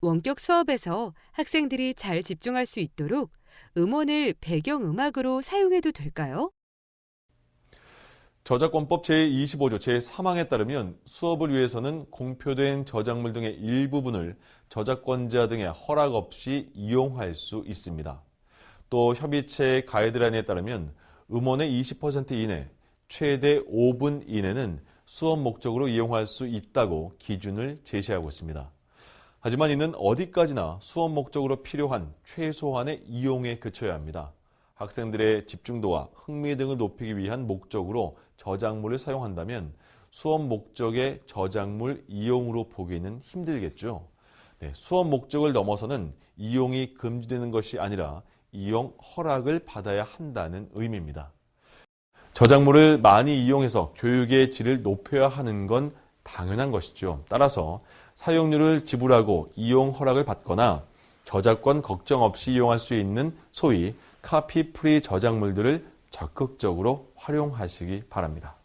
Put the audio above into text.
원격 수업에서 학생들이 잘 집중할 수 있도록 음원을 배경음악으로 사용해도 될까요? 저작권법 제25조 제3항에 따르면 수업을 위해서는 공표된 저작물 등의 일부분을 저작권자 등의 허락 없이 이용할 수 있습니다. 또 협의체 가이드라인에 따르면 음원의 20% 이내, 최대 5분 이내는 수업 목적으로 이용할 수 있다고 기준을 제시하고 있습니다. 하지만 이는 어디까지나 수업 목적으로 필요한 최소한의 이용에 그쳐야 합니다. 학생들의 집중도와 흥미 등을 높이기 위한 목적으로 저작물을 사용한다면 수업 목적의 저작물 이용으로 보기는 힘들겠죠. 네, 수업 목적을 넘어서는 이용이 금지되는 것이 아니라 이용 허락을 받아야 한다는 의미입니다. 저작물을 많이 이용해서 교육의 질을 높여야 하는 건 당연한 것이죠. 따라서 사용료를 지불하고 이용 허락을 받거나 저작권 걱정 없이 이용할 수 있는 소위 copy free 저작물들을 적극적으로 활용하시기 바랍니다.